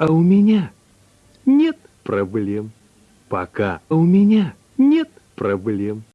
А у меня нет проблем. Пока у меня нет проблем.